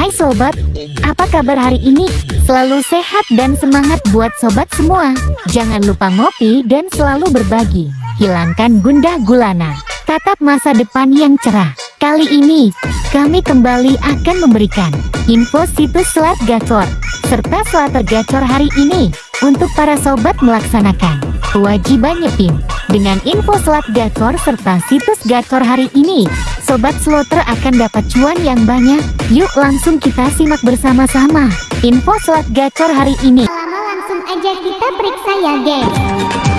Hai sobat, apa kabar hari ini? Selalu sehat dan semangat buat sobat semua. Jangan lupa ngopi dan selalu berbagi. Hilangkan gundah gulana. Tatap masa depan yang cerah. Kali ini, kami kembali akan memberikan info situs Selat Gacor, serta Slater Gacor hari ini, untuk para sobat melaksanakan kewajiban nyepin. Dengan info Selat Gacor serta situs Gacor hari ini, Sobat Slotter akan dapat cuan yang banyak. Yuk langsung kita simak bersama-sama. Info Selat Gacor hari ini. Lama langsung aja kita periksa ya guys.